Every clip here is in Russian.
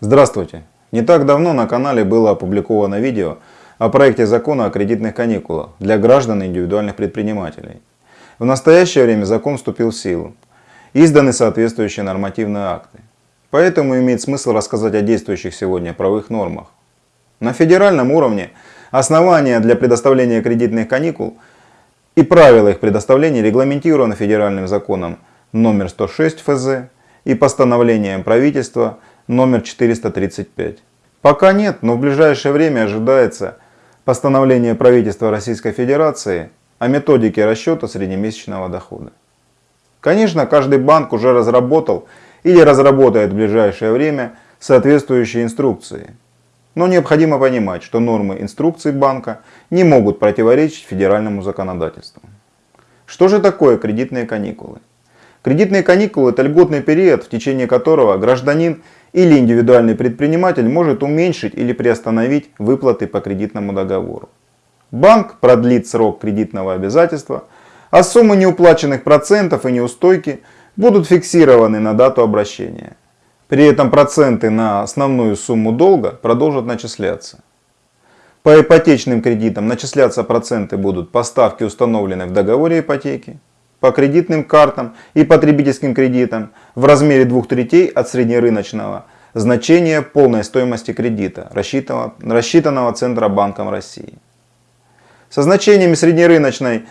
Здравствуйте! Не так давно на канале было опубликовано видео о проекте закона о кредитных каникулах для граждан и индивидуальных предпринимателей. В настоящее время закон вступил в силу. Изданы соответствующие нормативные акты. Поэтому имеет смысл рассказать о действующих сегодня правовых нормах. На федеральном уровне основания для предоставления кредитных каникул и правила их предоставления регламентированы федеральным законом номер 106 ФЗ и постановлением правительства номер 435. Пока нет, но в ближайшее время ожидается постановление правительства Российской Федерации о методике расчета среднемесячного дохода. Конечно, каждый банк уже разработал или разработает в ближайшее время соответствующие инструкции. Но необходимо понимать, что нормы инструкций банка не могут противоречить федеральному законодательству. Что же такое кредитные каникулы? Кредитные каникулы – это льготный период, в течение которого гражданин или индивидуальный предприниматель может уменьшить или приостановить выплаты по кредитному договору. Банк продлит срок кредитного обязательства, а суммы неуплаченных процентов и неустойки будут фиксированы на дату обращения. При этом проценты на основную сумму долга продолжат начисляться. По ипотечным кредитам начисляться проценты будут по ставке, установленной в договоре ипотеки по кредитным картам и потребительским кредитам в размере двух третей от среднерыночного значения полной стоимости кредита, рассчитанного, рассчитанного Центробанком России. Со значениями среднерыночной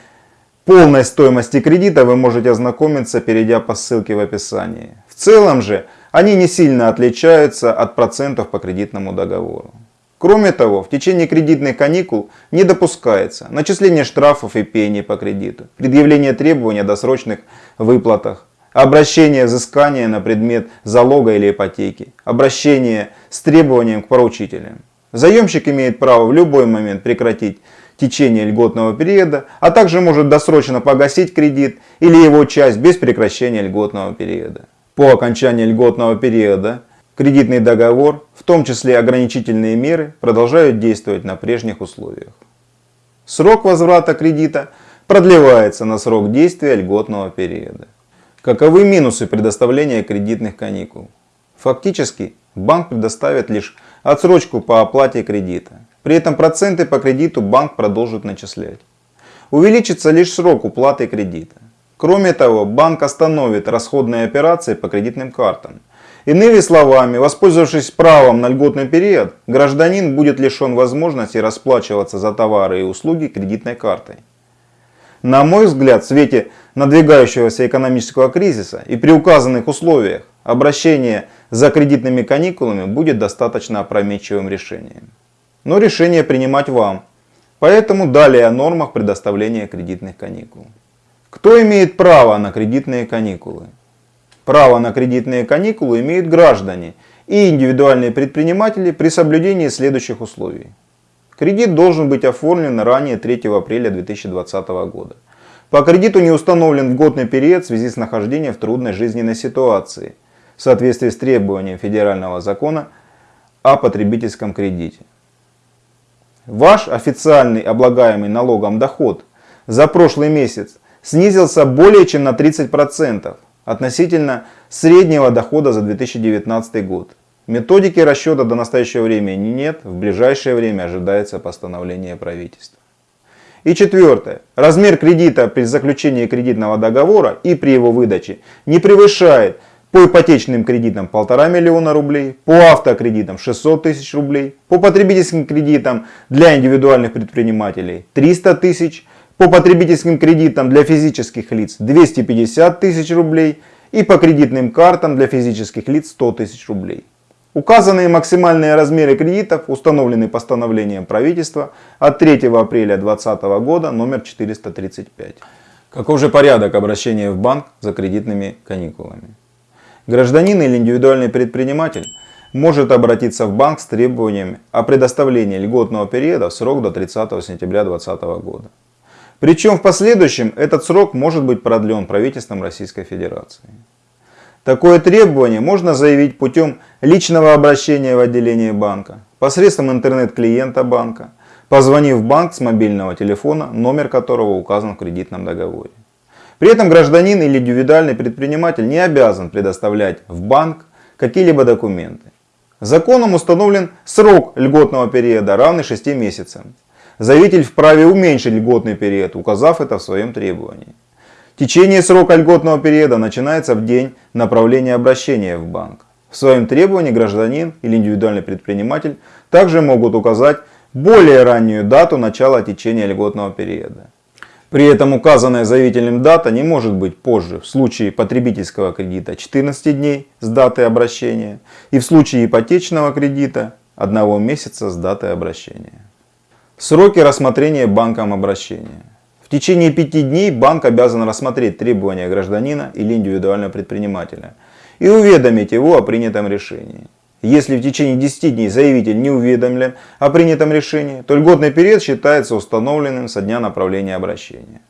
полной стоимости кредита вы можете ознакомиться, перейдя по ссылке в описании. В целом же они не сильно отличаются от процентов по кредитному договору. Кроме того, в течение кредитных каникул не допускается начисление штрафов и пений по кредиту, предъявление требований о досрочных выплатах, обращение взыскания на предмет залога или ипотеки, обращение с требованием к поручителям. Заемщик имеет право в любой момент прекратить течение льготного периода, а также может досрочно погасить кредит или его часть без прекращения льготного периода. По окончании льготного периода Кредитный договор, в том числе ограничительные меры, продолжают действовать на прежних условиях. Срок возврата кредита продлевается на срок действия льготного периода. Каковы минусы предоставления кредитных каникул? Фактически банк предоставит лишь отсрочку по оплате кредита. При этом проценты по кредиту банк продолжит начислять. Увеличится лишь срок уплаты кредита. Кроме того, банк остановит расходные операции по кредитным картам Иными словами, воспользовавшись правом на льготный период, гражданин будет лишен возможности расплачиваться за товары и услуги кредитной картой. На мой взгляд, в свете надвигающегося экономического кризиса и при указанных условиях, обращение за кредитными каникулами будет достаточно опрометчивым решением. Но решение принимать вам. Поэтому далее о нормах предоставления кредитных каникул. Кто имеет право на кредитные каникулы? Право на кредитные каникулы имеют граждане и индивидуальные предприниматели при соблюдении следующих условий. Кредит должен быть оформлен ранее 3 апреля 2020 года. По кредиту не установлен годный период в связи с нахождением в трудной жизненной ситуации в соответствии с требованием федерального закона о потребительском кредите. Ваш официальный облагаемый налогом доход за прошлый месяц снизился более чем на 30% относительно среднего дохода за 2019 год. Методики расчета до настоящего времени нет, в ближайшее время ожидается постановление правительства. И четвертое. Размер кредита при заключении кредитного договора и при его выдаче не превышает по ипотечным кредитам 1,5 миллиона рублей, по автокредитам 600 тысяч рублей, по потребительским кредитам для индивидуальных предпринимателей 300 тысяч по потребительским кредитам для физических лиц 250 тысяч рублей и по кредитным картам для физических лиц 100 тысяч рублей. Указанные максимальные размеры кредитов установлены постановлением правительства от 3 апреля 2020 года номер 435. Каков же порядок обращения в банк за кредитными каникулами? Гражданин или индивидуальный предприниматель может обратиться в банк с требованиями о предоставлении льготного периода в срок до 30 сентября 2020 года. Причем в последующем этот срок может быть продлен правительством Российской Федерации. Такое требование можно заявить путем личного обращения в отделение банка, посредством интернет-клиента банка, позвонив в банк с мобильного телефона, номер которого указан в кредитном договоре. При этом гражданин или индивидуальный предприниматель не обязан предоставлять в банк какие-либо документы. Законом установлен срок льготного периода, равный 6 месяцам. Заявитель вправе уменьшить льготный период, указав это в своем требовании. Течение срока льготного периода начинается в день направления обращения в банк. В своем требовании гражданин или индивидуальный предприниматель также могут указать более раннюю дату начала течения льготного периода. При этом указанная заявителем дата не может быть позже в случае потребительского кредита 14 дней с даты обращения и в случае ипотечного кредита 1 месяца с даты обращения. Сроки рассмотрения банком обращения. В течение пяти дней банк обязан рассмотреть требования гражданина или индивидуального предпринимателя и уведомить его о принятом решении. Если в течение 10 дней заявитель не уведомлен о принятом решении, то льготный период считается установленным со дня направления обращения.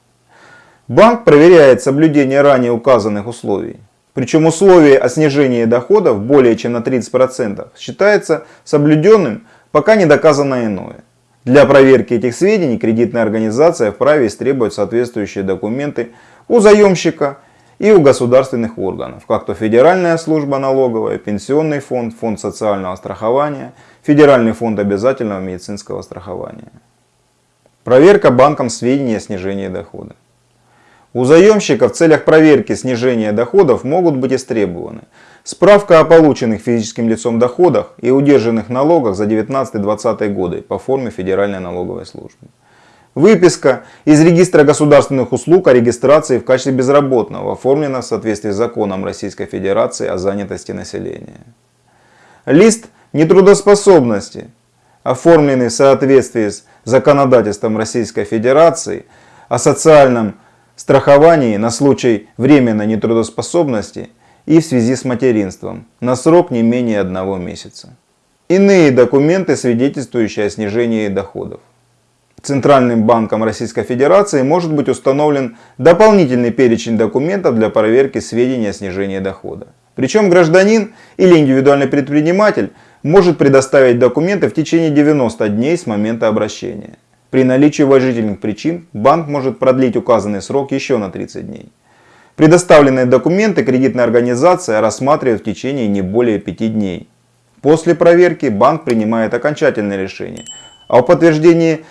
Банк проверяет соблюдение ранее указанных условий. Причем условие о снижении доходов более чем на 30% считается соблюденным, пока не доказано иное. Для проверки этих сведений кредитная организация вправе истребовать соответствующие документы у заемщика и у государственных органов, как то Федеральная служба налоговая, Пенсионный фонд, Фонд социального страхования, Федеральный фонд обязательного медицинского страхования. Проверка банком сведений о снижении дохода. У заемщика в целях проверки снижения доходов могут быть истребованы Справка о полученных физическим лицом доходах и удержанных налогах за 19-20 годы по форме Федеральной налоговой службы. Выписка из регистра государственных услуг о регистрации в качестве безработного оформлена в соответствии с законом Российской Федерации о занятости населения. Лист нетрудоспособности, оформленный в соответствии с законодательством Российской Федерации о социальном страховании на случай временной нетрудоспособности и в связи с материнством на срок не менее одного месяца. Иные документы, свидетельствующие о снижении доходов. Центральным банком Российской Федерации может быть установлен дополнительный перечень документов для проверки сведений о снижении дохода. Причем гражданин или индивидуальный предприниматель может предоставить документы в течение 90 дней с момента обращения. При наличии уважительных причин банк может продлить указанный срок еще на 30 дней. Предоставленные документы кредитная организация рассматривает в течение не более 5 дней. После проверки банк принимает окончательное решение о подтверждении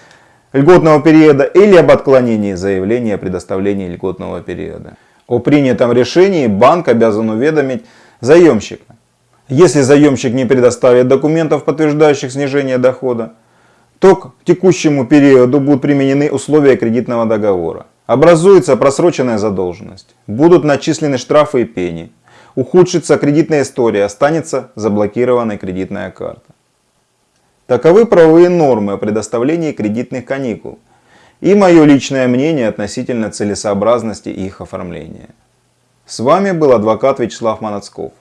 льготного периода или об отклонении заявления о предоставлении льготного периода. О принятом решении банк обязан уведомить заемщика. Если заемщик не предоставит документов, подтверждающих снижение дохода, то к текущему периоду будут применены условия кредитного договора. Образуется просроченная задолженность. Будут начислены штрафы и пени. Ухудшится кредитная история, останется заблокированной кредитная карта. Таковы правовые нормы о предоставлении кредитных каникул и мое личное мнение относительно целесообразности их оформления. С вами был адвокат Вячеслав Манацков.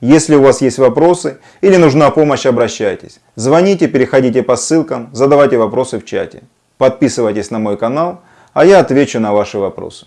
Если у вас есть вопросы или нужна помощь, обращайтесь. Звоните, переходите по ссылкам, задавайте вопросы в чате. Подписывайтесь на мой канал – а я отвечу на ваши вопросы.